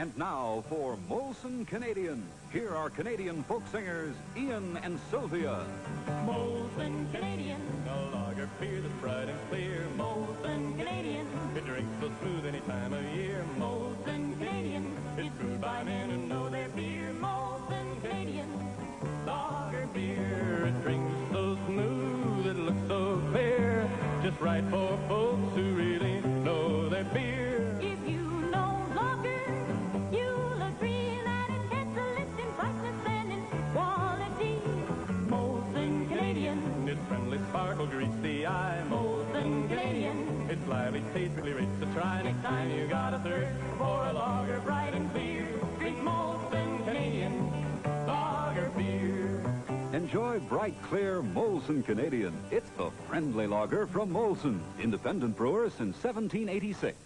And now for Molson Canadian. Here are Canadian folk singers Ian and Sylvia. Molson Canadian, a lager beer that's bright and clear. Molson Canadian, it drinks so smooth any time of year. Molson Canadian, it's brewed by men who know their beer. Molson Canadian, lager beer, it drinks so smooth, it looks so clear. Just right for folks Canadian, its lively really rates to try. Next time you got a thirst for a lager bright and clear, drink Molson Canadian lager beer. Enjoy bright, clear Molson Canadian. It's the friendly lager from Molson, independent brewer since 1786.